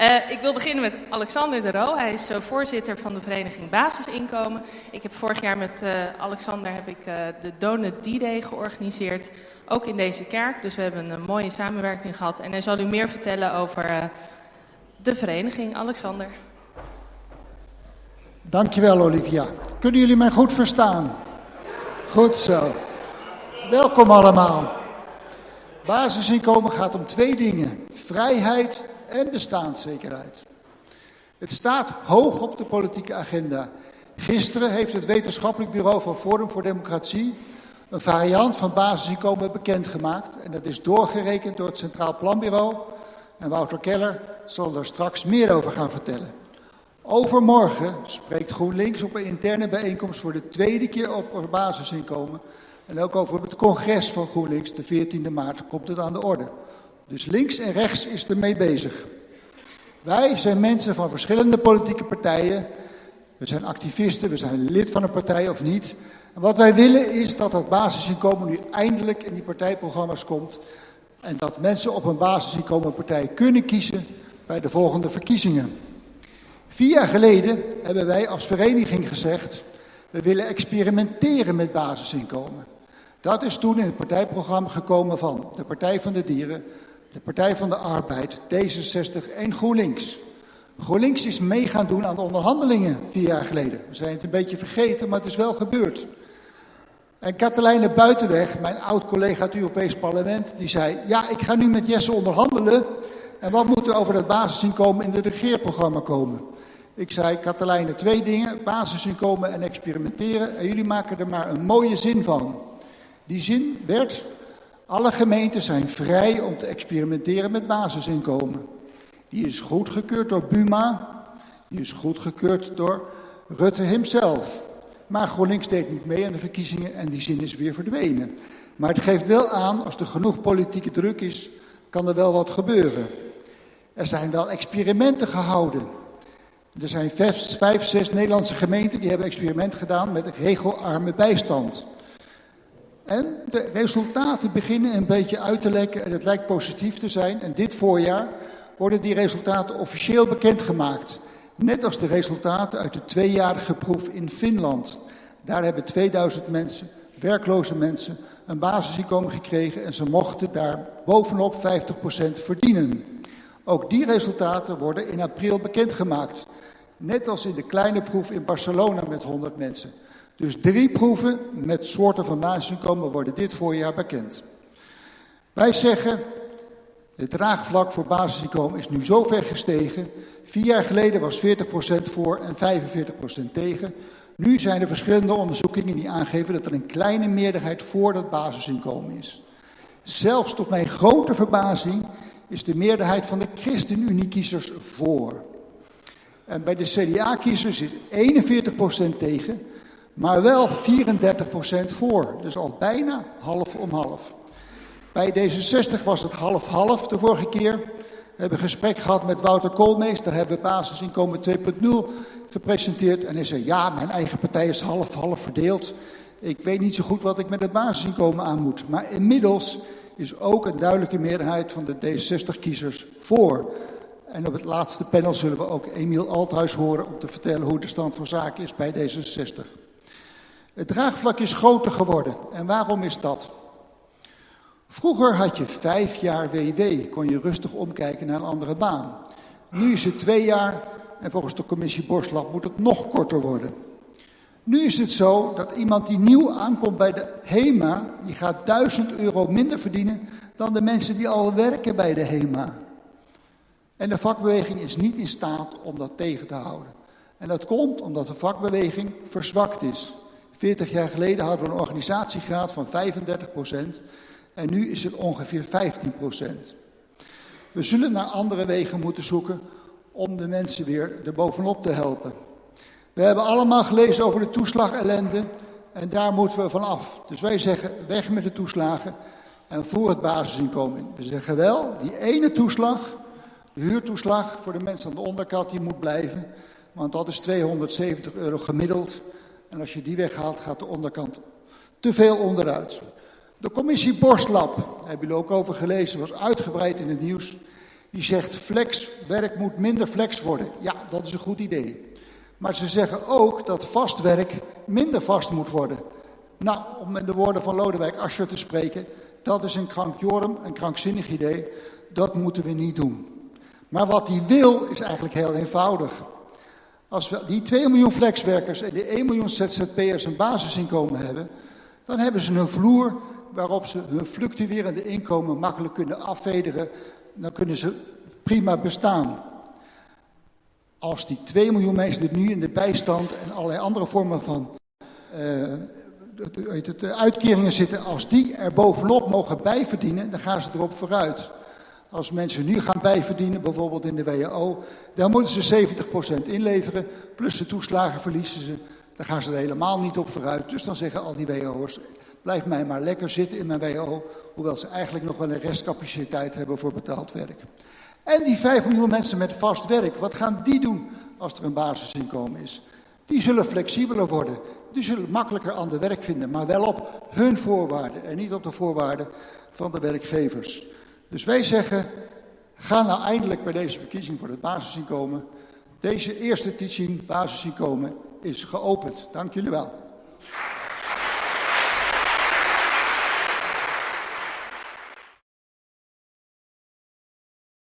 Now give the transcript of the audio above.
Uh, ik wil beginnen met Alexander de Roo. Hij is uh, voorzitter van de vereniging Basisinkomen. Ik heb vorig jaar met uh, Alexander heb ik, de Donut D-Day georganiseerd. Ook in deze kerk. Dus we hebben een mooie samenwerking gehad. En hij zal u meer vertellen over de vereniging. Alexander. Dankjewel Olivia. Kunnen jullie mij goed verstaan? Goed zo. Welkom allemaal. Basisinkomen gaat om twee dingen. Vrijheid en bestaanszekerheid. Het staat hoog op de politieke agenda. Gisteren heeft het wetenschappelijk bureau van Forum voor Democratie een variant van basisinkomen bekendgemaakt. En dat is doorgerekend door het Centraal Planbureau. En Wouter Keller zal er straks meer over gaan vertellen. Overmorgen spreekt GroenLinks op een interne bijeenkomst voor de tweede keer op basisinkomen. En ook over het congres van GroenLinks, de 14e maart, komt het aan de orde. Dus links en rechts is ermee bezig. Wij zijn mensen van verschillende politieke partijen. We zijn activisten, we zijn lid van een partij of niet. En wat wij willen is dat het basisinkomen nu eindelijk in die partijprogramma's komt. En dat mensen op een basisinkomen partij kunnen kiezen bij de volgende verkiezingen. Vier jaar geleden hebben wij als vereniging gezegd, we willen experimenteren met basisinkomen. Dat is toen in het partijprogramma gekomen van de Partij van de Dieren, de Partij van de Arbeid, D66 en GroenLinks. GroenLinks is mee gaan doen aan de onderhandelingen vier jaar geleden. We zijn het een beetje vergeten, maar het is wel gebeurd. En Katelijne Buitenweg, mijn oud-collega uit het Europees Parlement, die zei... ja, ik ga nu met Jesse onderhandelen en wat moet er over dat basisinkomen in het regeerprogramma komen? Ik zei, Katelijne, twee dingen, basisinkomen en experimenteren. En jullie maken er maar een mooie zin van. Die zin werd, alle gemeenten zijn vrij om te experimenteren met basisinkomen. Die is goedgekeurd door Buma, die is goedgekeurd door Rutte hemzelf. Maar GroenLinks deed niet mee aan de verkiezingen en die zin is weer verdwenen. Maar het geeft wel aan, als er genoeg politieke druk is, kan er wel wat gebeuren. Er zijn wel experimenten gehouden. Er zijn vijf, vijf, zes Nederlandse gemeenten die hebben experiment gedaan met regelarme bijstand. En de resultaten beginnen een beetje uit te lekken en het lijkt positief te zijn. En dit voorjaar worden die resultaten officieel bekendgemaakt. Net als de resultaten uit de tweejarige proef in Finland. Daar hebben 2000 mensen, werkloze mensen, een basisinkomen gekregen en ze mochten daar bovenop 50% verdienen. Ook die resultaten worden in april bekendgemaakt. Net als in de kleine proef in Barcelona met 100 mensen. Dus drie proeven met soorten van basisinkomen worden dit voorjaar bekend. Wij zeggen, het draagvlak voor basisinkomen is nu zo ver gestegen. Vier jaar geleden was 40% voor en 45% tegen. Nu zijn er verschillende onderzoekingen die aangeven dat er een kleine meerderheid voor dat basisinkomen is. Zelfs tot mijn grote verbazing is de meerderheid van de ChristenUnie-kiezers voor. En bij de CDA-kiezers is 41% tegen, maar wel 34% voor. Dus al bijna half om half. Bij D66 was het half-half de vorige keer. We hebben een gesprek gehad met Wouter Koolmees. Daar hebben we basisinkomen 2.0 gepresenteerd. En hij zei, ja, mijn eigen partij is half-half verdeeld. Ik weet niet zo goed wat ik met het basisinkomen aan moet. Maar inmiddels is ook een duidelijke meerderheid van de D60-kiezers voor. En op het laatste panel zullen we ook Emiel Althuis horen om te vertellen hoe de stand van zaken is bij D66. Het draagvlak is groter geworden. En waarom is dat? Vroeger had je vijf jaar WW, kon je rustig omkijken naar een andere baan. Nu is het twee jaar en volgens de commissie Borslap moet het nog korter worden. Nu is het zo dat iemand die nieuw aankomt bij de HEMA, die gaat 1000 euro minder verdienen dan de mensen die al werken bij de HEMA. En de vakbeweging is niet in staat om dat tegen te houden. En dat komt omdat de vakbeweging verzwakt is. 40 jaar geleden hadden we een organisatiegraad van 35% en nu is het ongeveer 15% We zullen naar andere wegen moeten zoeken om de mensen weer erbovenop te helpen. We hebben allemaal gelezen over de toeslagellende en daar moeten we van af. Dus wij zeggen weg met de toeslagen en voor het basisinkomen. We zeggen wel, die ene toeslag, de huurtoeslag voor de mensen aan de onderkant, die moet blijven. Want dat is 270 euro gemiddeld. En als je die weghaalt, gaat de onderkant te veel onderuit. De commissie Borstlab, daar hebben jullie ook over gelezen, was uitgebreid in het nieuws. Die zegt flexwerk moet minder flex worden. Ja, dat is een goed idee. Maar ze zeggen ook dat vast werk minder vast moet worden. Nou, om met de woorden van Lodewijk Asscher te spreken, dat is een krankjorum, een krankzinnig idee. Dat moeten we niet doen. Maar wat hij wil is eigenlijk heel eenvoudig. Als we die 2 miljoen flexwerkers en die 1 miljoen ZZP'ers een basisinkomen hebben, dan hebben ze een vloer waarop ze hun fluctuerende inkomen makkelijk kunnen afvederen. Dan kunnen ze prima bestaan. Als die 2 miljoen mensen die nu in de bijstand en allerlei andere vormen van uh, uitkeringen zitten, als die er bovenop mogen bijverdienen, dan gaan ze erop vooruit. Als mensen nu gaan bijverdienen, bijvoorbeeld in de WHO, dan moeten ze 70% inleveren, plus de toeslagen verliezen ze. Dan gaan ze er helemaal niet op vooruit. Dus dan zeggen al die WO'ers, blijf mij maar lekker zitten in mijn WHO, hoewel ze eigenlijk nog wel een restcapaciteit hebben voor betaald werk. En die 5 miljoen mensen met vast werk, wat gaan die doen als er een basisinkomen is? Die zullen flexibeler worden. Die zullen makkelijker aan werk vinden, maar wel op hun voorwaarden en niet op de voorwaarden van de werkgevers. Dus wij zeggen, ga nou eindelijk bij deze verkiezing voor het basisinkomen. Deze eerste teaching, basisinkomen, is geopend. Dank jullie wel.